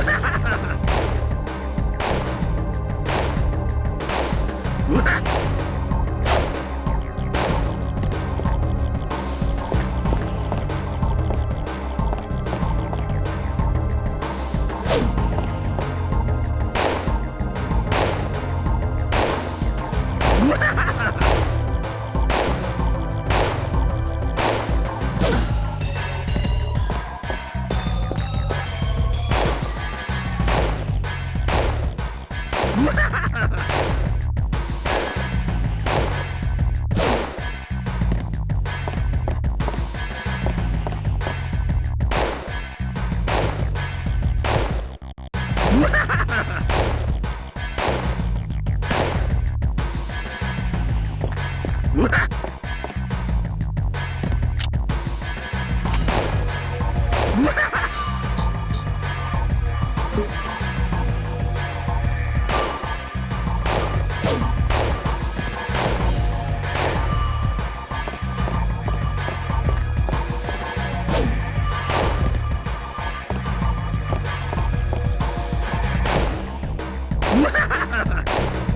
うわっ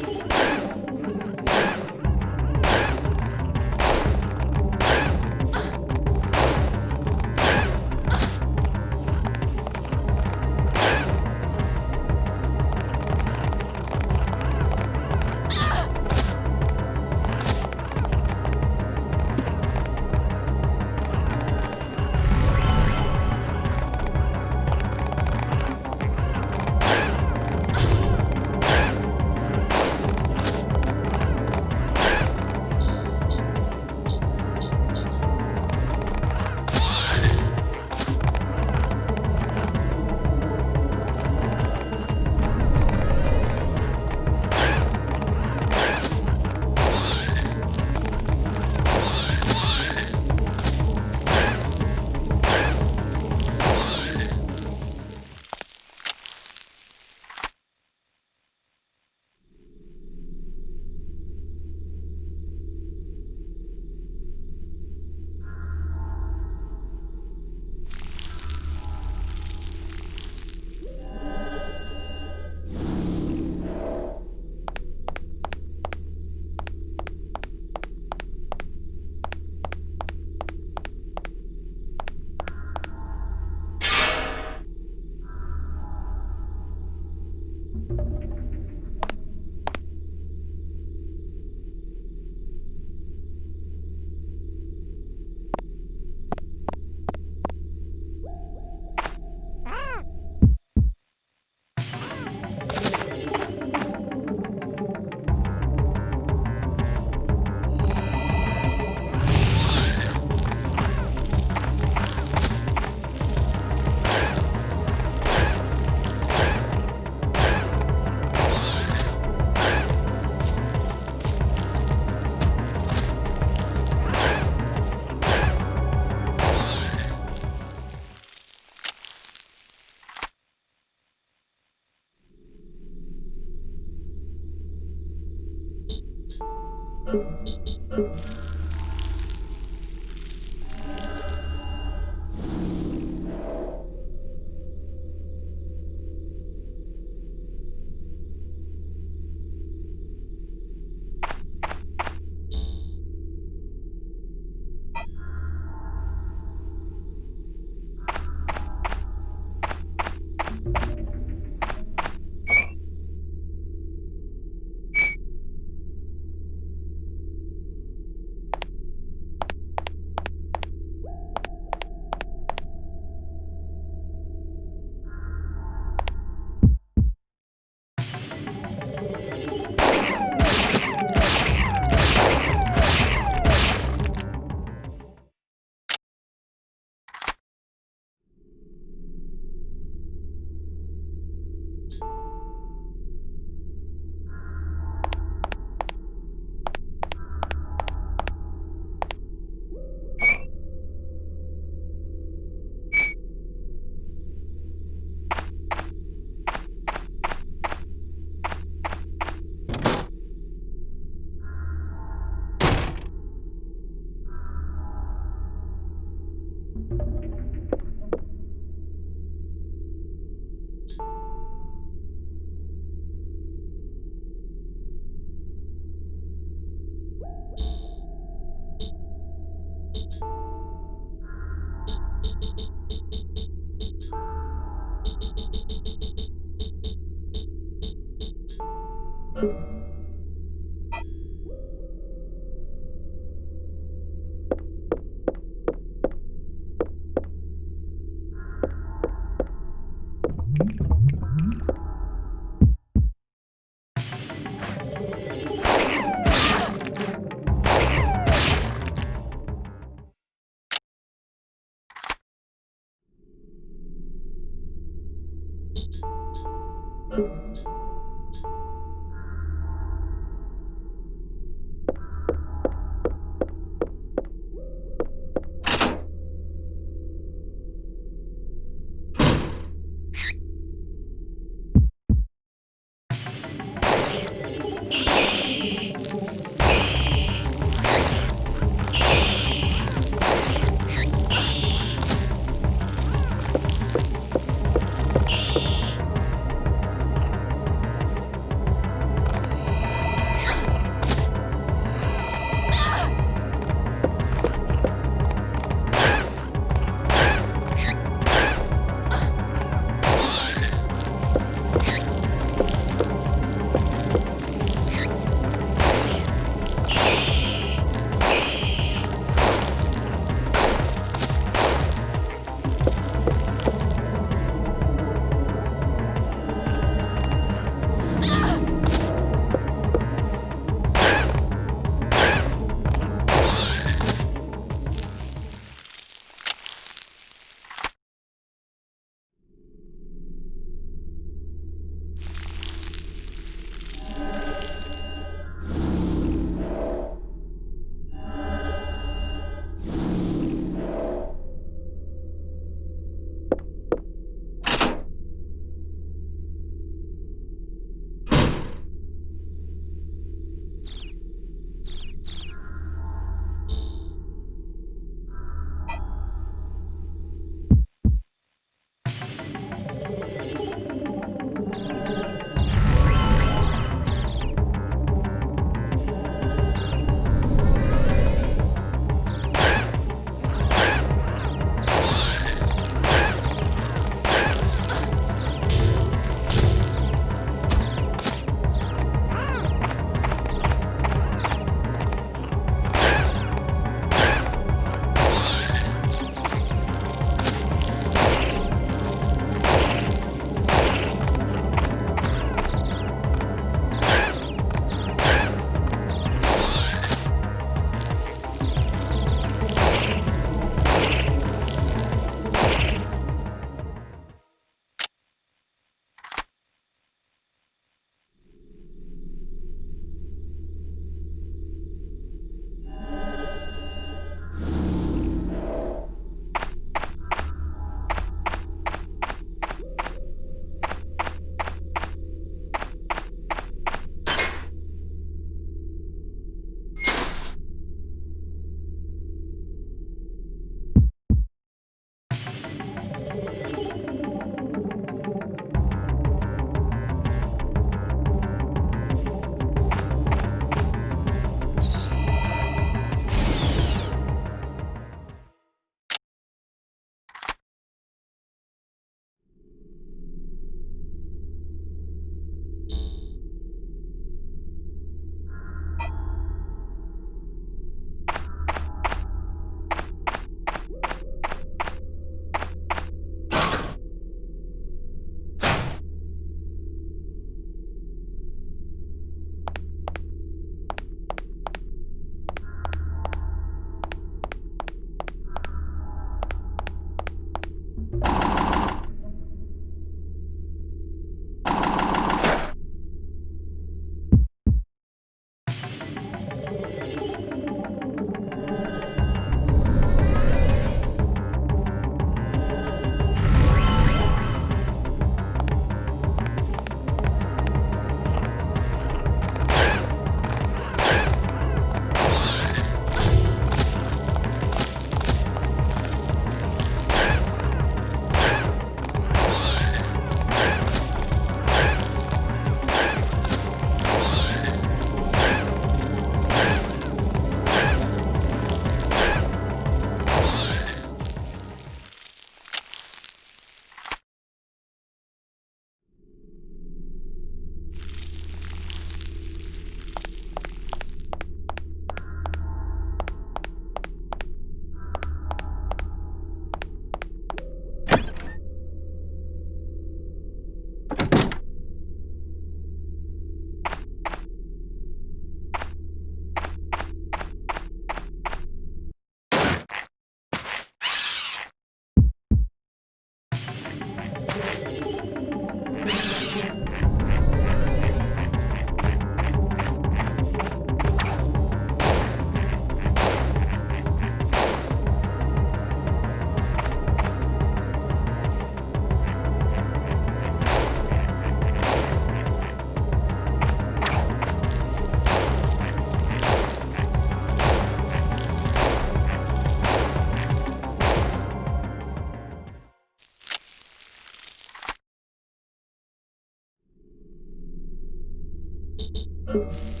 You